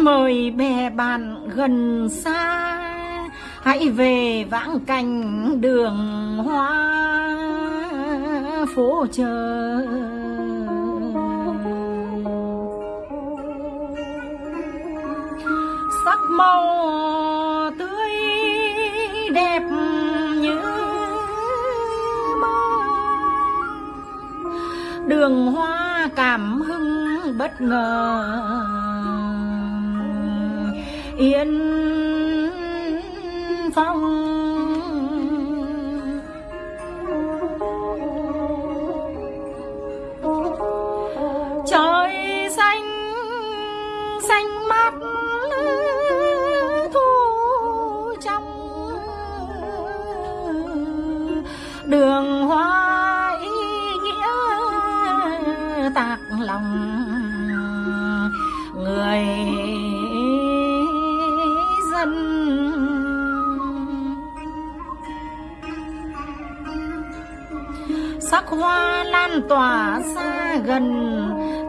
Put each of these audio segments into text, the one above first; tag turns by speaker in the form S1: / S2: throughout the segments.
S1: xin mời bè bạn gần xa. Hãy về vãng cảnh đường hoa phố chờ sắc màu tươi đẹp như mơ. Đường hoa cảm hứng bất ngờ yên phong. Trời xanh xanh mát thu trong đường hoa ý nghĩa tạc lòng người sắc hoa lan tỏa xa gần,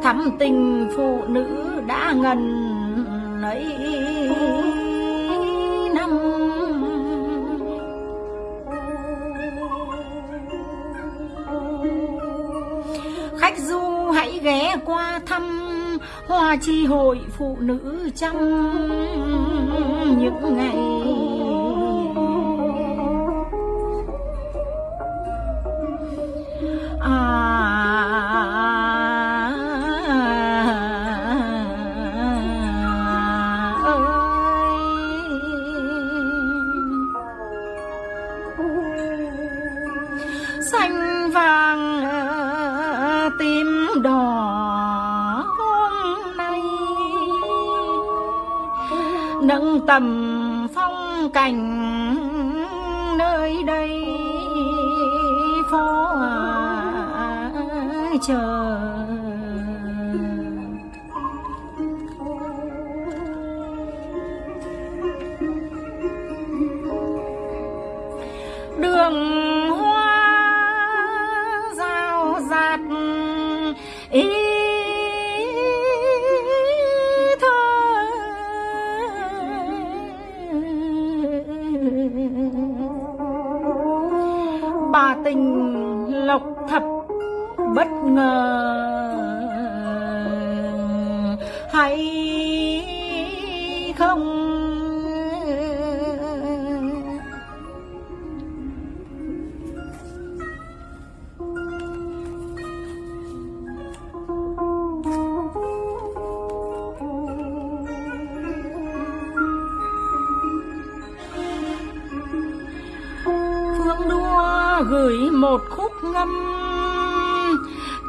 S1: thắm tình phụ nữ đã ngần ấy năm. Khách du hãy ghé qua thăm hoa chi hội phụ nữ trong những ngày xanh vàng tím đỏ hôm nay. Nâng tầm phong cảnh nơi đây phố chờ rào ý thơ. Bà tình lộc thập bất ngờ. Hay không gửi một khúc ngâm.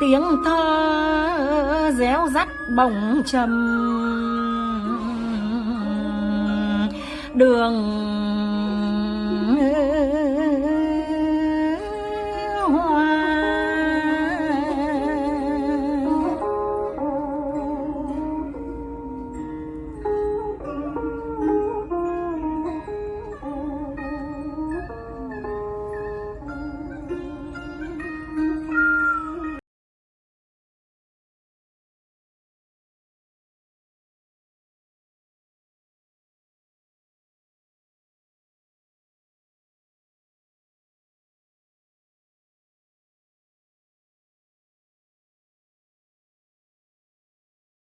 S1: Tiếng thơ réo rắt bồng trầm. Đường